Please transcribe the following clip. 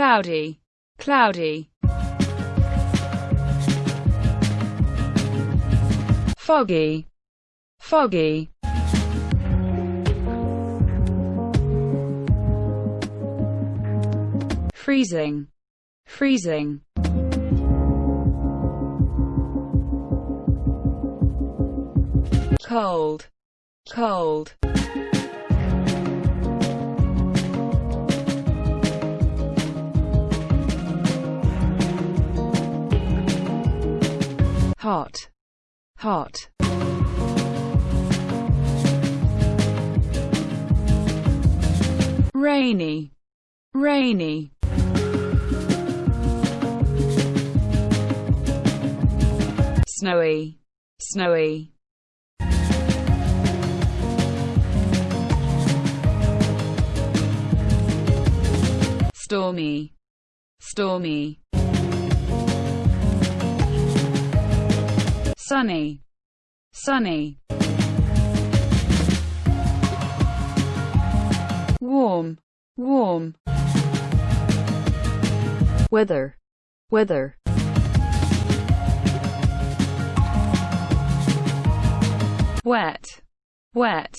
cloudy, cloudy. Foggy, foggy. Freezing, freezing. Cold, cold. Hot, hot. Rainy, rainy. Snowy, snowy. Stormy, stormy. Sunny, sunny. Warm, warm. Weather, weather. Wet, wet.